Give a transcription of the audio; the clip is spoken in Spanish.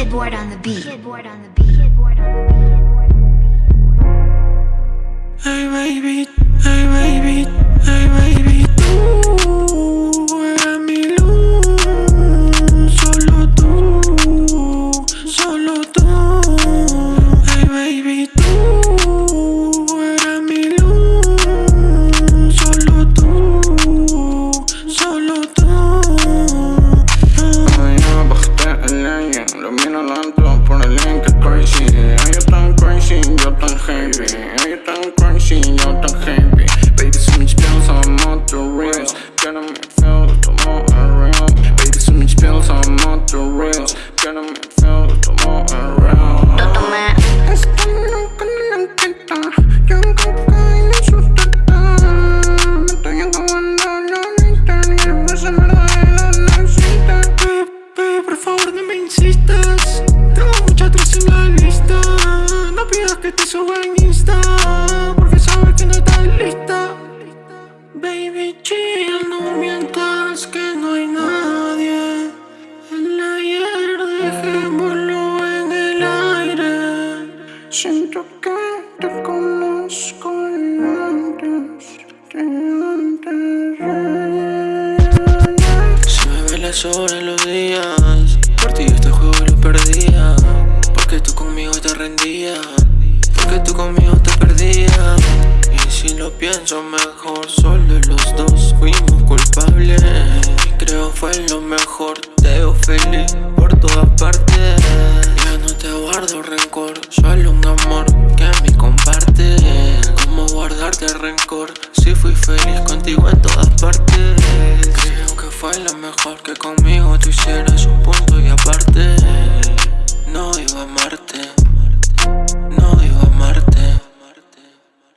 Kidboard on the beat. Kidboard on the beat. Kidboard on the beat. Hey baby, las horas, los días. Por ti este juego lo perdía. Porque tú conmigo te rendías. Porque tú conmigo te perdías. Y si lo pienso mejor Solo los dos fuimos culpables. Y creo fue lo mejor Te veo feliz por todas partes. Ya no te guardo rencor Solo un amor que me comparte. ¿Cómo guardarte rencor? Si fui feliz contigo en todas partes fue lo mejor que conmigo tú hicieras un punto y aparte